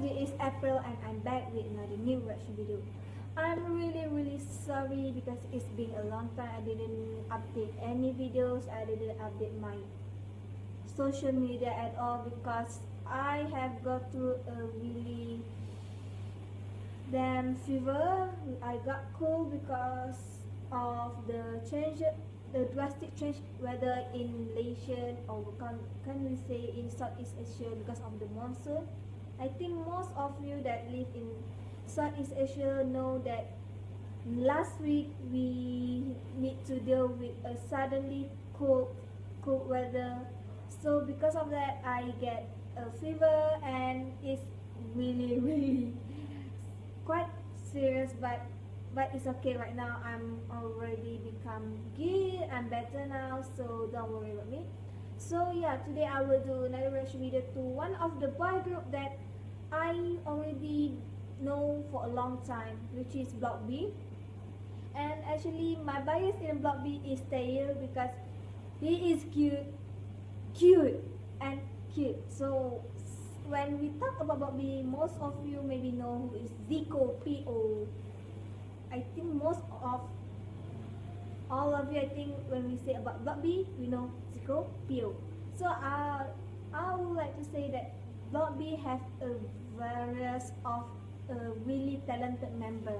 This is April and I'm back with another new reaction video. I'm really really sorry because it's been a long time I didn't update any videos, I didn't update my social media at all because I have got through a really damn fever. I got cold because of the change the drastic change weather in Malaysia or can, can we say in Southeast Asia because of the monsoon. I think most of you that live in Southeast Asia know that last week we need to deal with a suddenly cold cold weather. So because of that I get a fever and it's really really quite serious but but it's okay right now I'm already become good I'm better now so don't worry about me so yeah today I will do another reaction video to one of the boy group that I already know for a long time which is Block B. And actually my bias in Block B is Taeil because he is cute cute and cute. So when we talk about Block B most of you maybe know who is Zico P.O I think most of all of you, I think when we say about Block B, we know Zico, P.O. So uh, I would like to say that B have a various of a really talented member.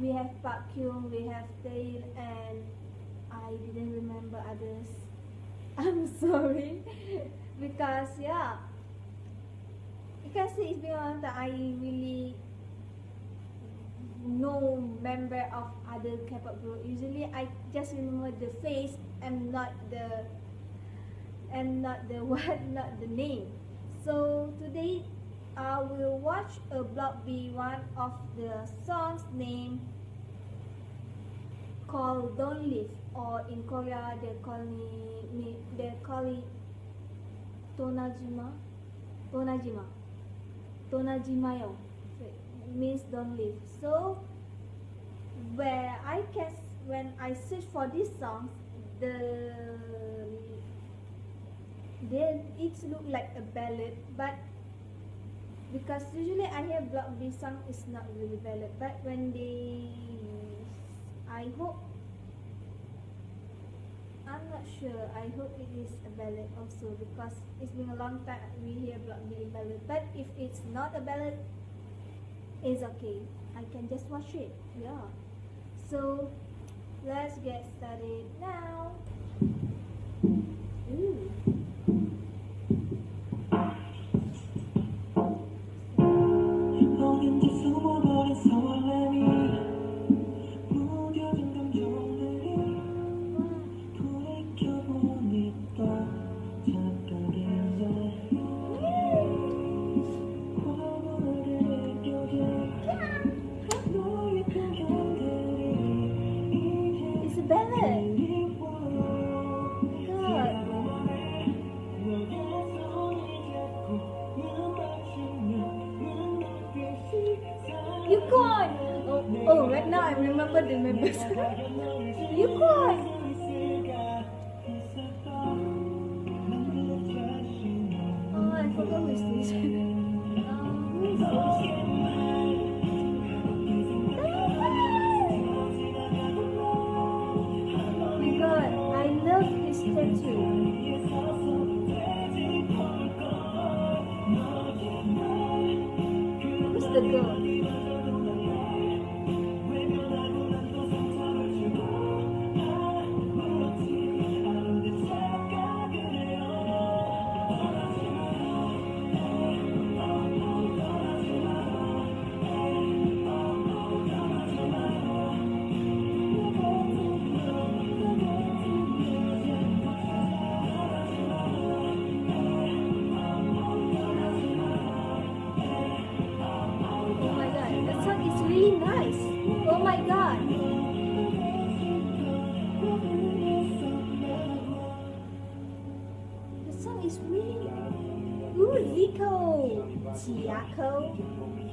We have Park Kyung, we have Taeil, and I didn't remember others. I'm sorry because yeah, see it's been a long time. I really no member of other K-pop group. Usually I just remember the face and not the and not the what, not the name. So today uh, I will watch a block B one of the songs named called Don't Leave or in Korea they call me they call it Tonajima Tonajima Tonajimayo. Means don't leave. So where I can when I search for these songs the they each look like a ballad but because usually I hear block B song is not really ballad. But when they I hope I'm not sure I hope it is a ballad also because it's been a long time we hear block B ballad. But if it's not a ballad it's okay. I can just watch it yeah. So let's get started now. Ooh. Remember Chiako. Oh, who's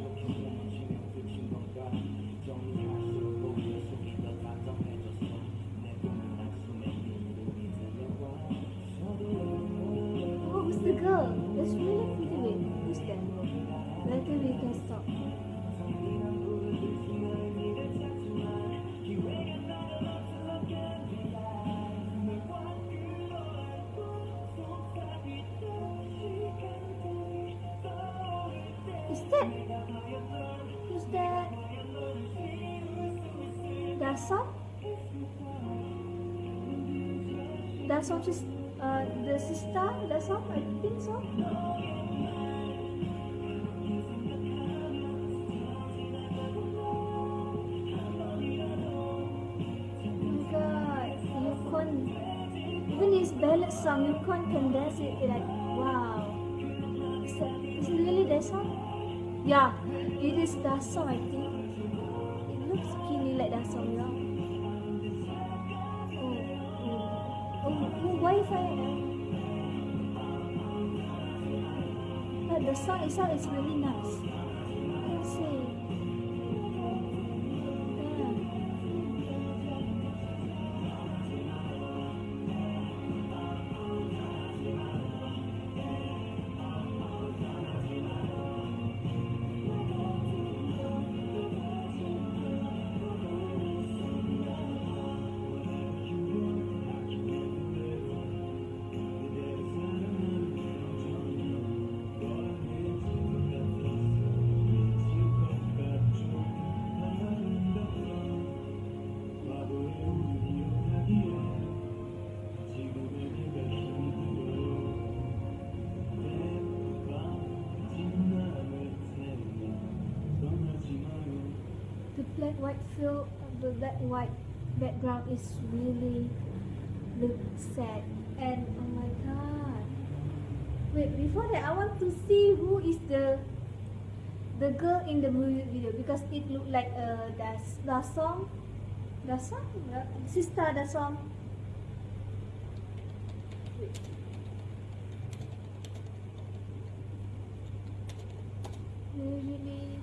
Dasom? Dasom sis, uh, the SISTAR Dasom, I think so. God, U-Kwon. Even his ballad song, U-Kwon can dance it like wow. Is, that, is it really that song? Yeah, it is that song I think. Like that song, yeah. Oh, oh, oh, eh? The song itself is really nice. Let's see. Yeah. Black white field the black white background is really look sad. And oh my god. Wait before that I want to see who is the the girl in the music video because it looked like uh das that song. That song? Uh, sister that song. Wait. usually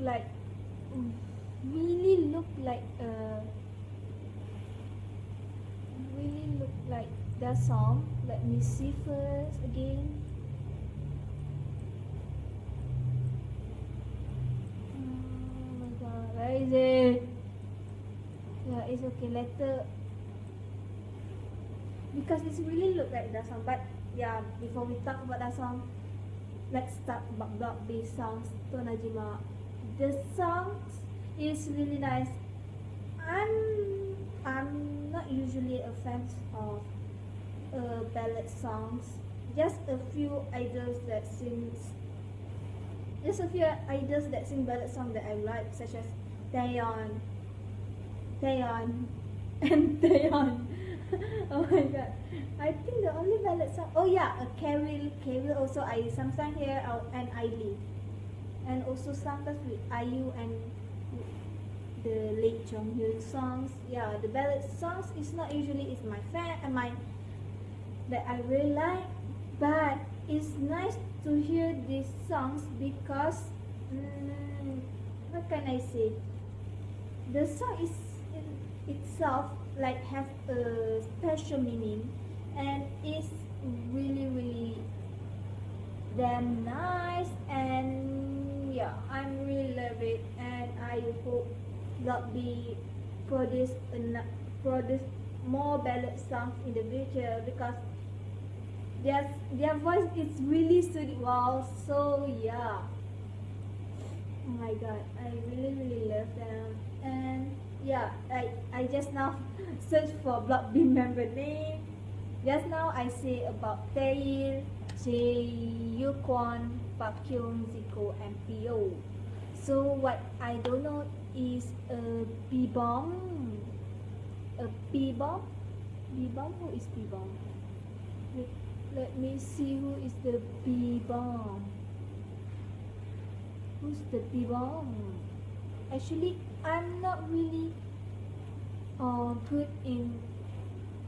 like mm, really look like uh really look like that song. Let me see first again. Oh is it? Yeah, it's okay. Later because it's really look like that song. But yeah, before we talk about that song, let's talk about based songs. To Najima, the song is really nice. I'm I'm not usually a fan of uh, ballad songs. Just a few idols that sings. Just a few idols that sing ballad song that I like, such as Taeyeon, Taeyeon, and Taeyeon. oh my god. I think the only ballad song. Oh yeah, a Carol. Carol also I sometimes hear out and Ailee, and also sometimes with IU and the late Jong Hyun songs. Yeah, the ballad songs is not usually is my fan and my that I really like, but it's nice to hear these songs because mm, what can I say? The song is itself like have a special meaning and it's really really damn nice and yeah I'm really love it and I hope that be produce produce more ballad songs in the future because their their voice is really soothing. Wow so yeah. Oh my god I really really love them. And yeah I I just now search for block B member name. Just now I say about Taeil, Jae Kwon, Kyung, Zico and. So what I don't know is a B-bomb. A B-bomb? B-bomb? Who is B-bomb? Wait, let me see who is the B-bomb. Who's the B-bomb? Actually, I'm not really uh, good in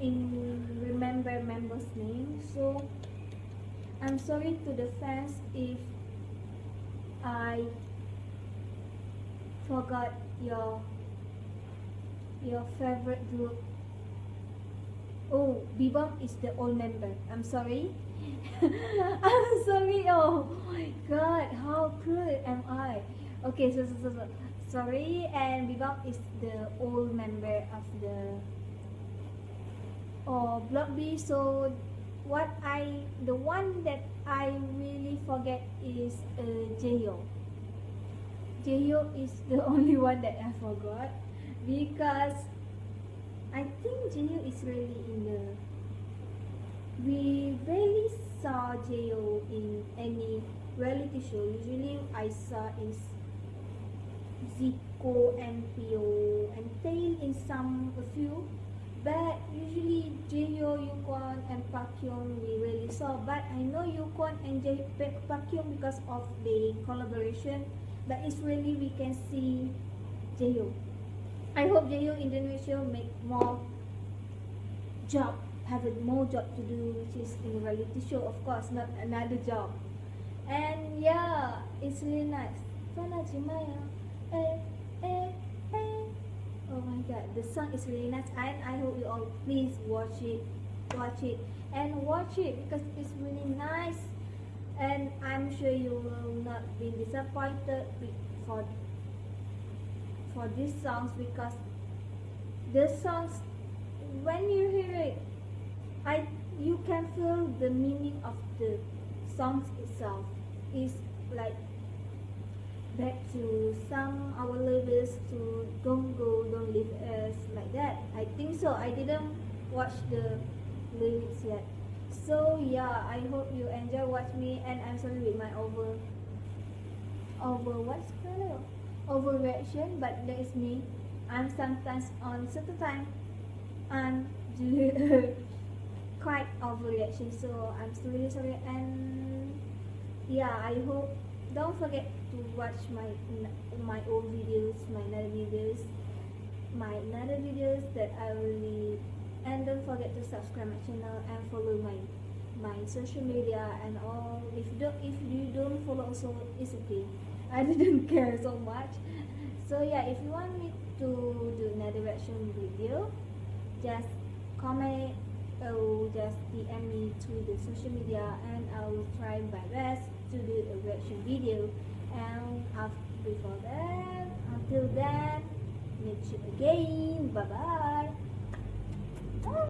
in remember members' name. So I'm sorry to the fans if I forgot your your favorite group. Oh, B-bomb is the old member. I'm sorry. I'm sorry. Oh my god, how cruel am I? Okay, so so so, so. sorry. And B-bomb is the old member of the oh Block B. So what I the one that I really forget is uh, Jaehyuk. Jaehyuk is the only one that I forgot because I think Jaehyuk is really in the we rarely saw Jaehyuk in any reality show. Usually I saw is Zico and Pio and Tail in some a few but usually Jaehyuk, U-Kwon and Park Kyung we really saw. But I know U-Kwon and Jae Park Kyung because of the collaboration. But it's really we can see Jaehyuk. I hope Jaehyuk Indonesia make more job have more job to do which is in reality show of course not another job. And yeah it's really nice. Fana Jimaya My the song is really nice. And I hope you all please watch it, watch it. And watch it because it's really nice. And I'm sure you will not be disappointed for for these songs because the songs when you hear it I you can feel the meaning of the songs itself. Is like back to some our lyrics to don't go don't leave us like that. I think so. I didn't watch the lyrics yet. So yeah i hope you enjoy watch me and i'm sorry with my over over what's called? Overreaction but that is me. I'm sometimes on certain time do quite overreaction so i'm really sorry and yeah i hope don't forget to watch my my old videos my another videos my another videos that I really and don't forget to subscribe my channel and follow my my social media and all. If you don't if you don't follow also it's okay. I didn't care so much. So yeah if you want me to do another reaction video just comment or just DM me to the social media and I will try my best to a reaction video. And after, before that until then meet you again. Bye bye.